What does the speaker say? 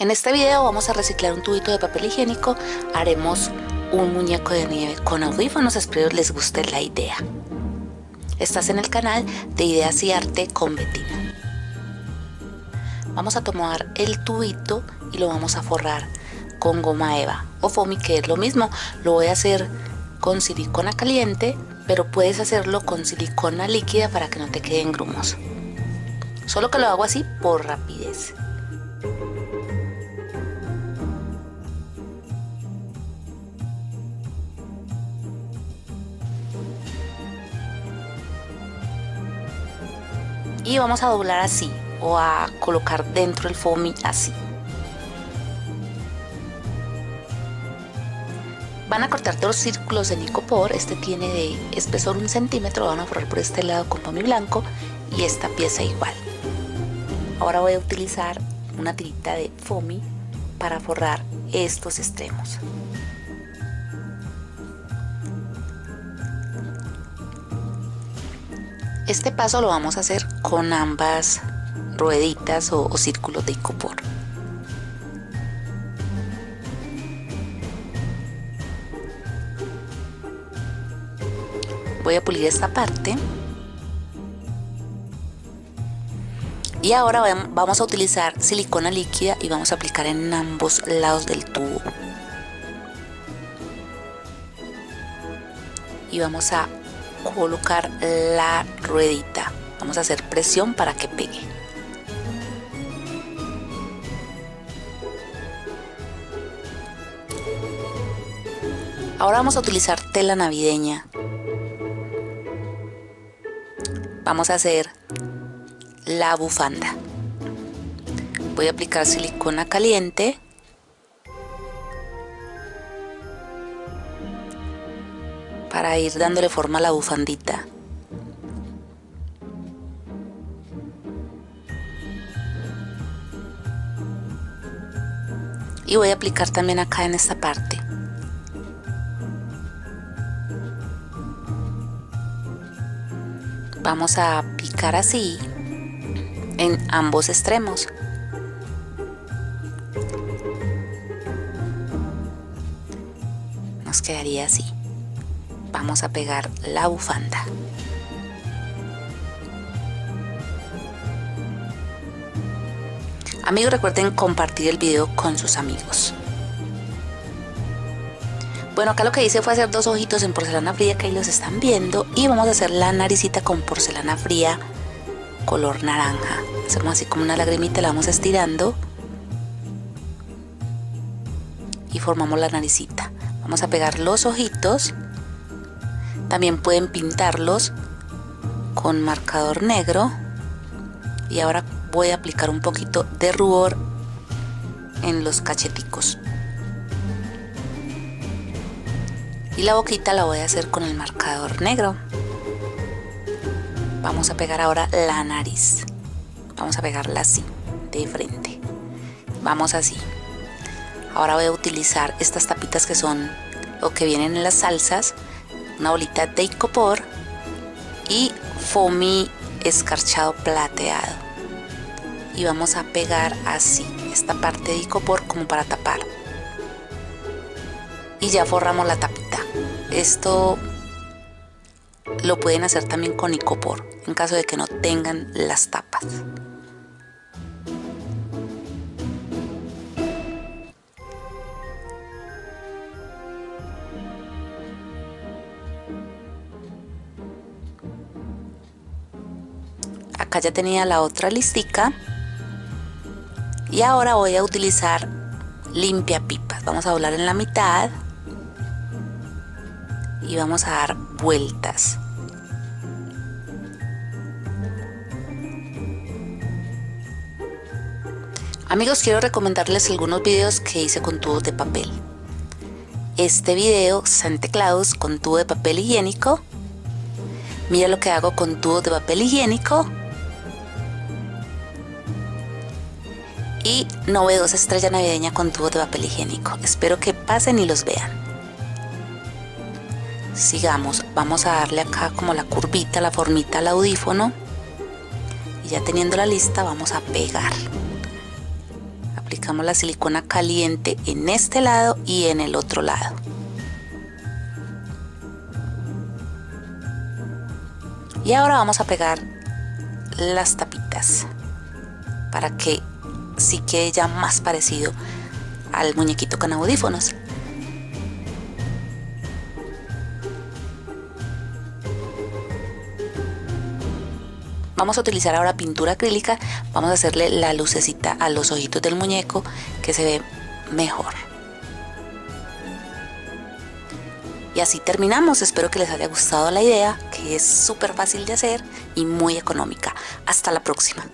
En este video vamos a reciclar un tubito de papel higiénico, haremos un muñeco de nieve con audífonos, espero les guste la idea. Estás en el canal de Ideas y Arte con Betina. Vamos a tomar el tubito y lo vamos a forrar con goma eva o foamy que es lo mismo, lo voy a hacer con silicona caliente pero puedes hacerlo con silicona líquida para que no te queden grumos solo que lo hago así por rapidez y vamos a doblar así o a colocar dentro el foamy así. Van a cortar dos círculos de licopor este tiene de espesor un centímetro van a forrar por este lado con foamy blanco y esta pieza igual. Ahora voy a utilizar una tirita de foamy para forrar estos extremos Este paso lo vamos a hacer con ambas rueditas o, círculos de icopor. Voy a pulir esta parte. Y ahora vamos a utilizar silicona líquida y vamos a aplicar en ambos lados del tubo. Y vamos a colocar la ruedita. Vamos a hacer presión para que pegue. Ahora vamos a utilizar tela navideña. Vamos a hacer la bufanda. Voy a aplicar silicona caliente para ir dándole forma a la bufandita. Y voy a aplicar también acá en esta parte. Vamos a picar así en ambos extremos. Nos quedaría así vamos a pegar la bufanda. Amigos recuerden compartir el video con sus amigos. Bueno acá lo que hice fue hacer dos ojitos en porcelana fría que ahí los están viendo y vamos a hacer la naricita con porcelana fría color naranja. Hacemos así como una lagrimita la vamos estirando y formamos la naricita. Vamos a pegar los ojitos también pueden pintarlos con marcador negro. Y ahora voy a aplicar un poquito de rubor en los cacheticos. Y la boquita la voy a hacer con el marcador negro. Vamos a pegar ahora la nariz. Vamos a pegarla así, de frente. Vamos así. Ahora voy a utilizar estas tapitas que son lo que vienen en las salsas una bolita de icopor y foamy escarchado plateado. Y vamos a pegar así esta parte de icopor como para tapar. Y ya forramos la tapita. Esto lo pueden hacer también con icopor en caso de que no tengan las tapas acá ya tenía la otra listica y ahora voy a utilizar limpia pipas vamos a doblar en la mitad y vamos a dar vueltas Amigos, quiero recomendarles algunos videos que hice con tubos de papel. Este video, Santa Claus con tubo de papel higiénico. Mira lo que hago con tubos de papel higiénico y novedosa estrella navideña con tubo de papel higiénico. Espero que pasen y los vean. Sigamos, vamos a darle acá como la curvita, la formita al audífono. Y ya teniendo la lista vamos a pegar. aplicamos la silicona caliente en este lado y en el otro lado y ahora vamos a pegar las tapitas para que sí quede ya más parecido al muñequito con audífonos Vamos a utilizar ahora pintura acrílica, vamos a hacerle la lucecita a los ojitos del muñeco que se ve mejor. Y así terminamos, espero que les haya gustado la idea, que es súper fácil de hacer y muy económica. Hasta la próxima.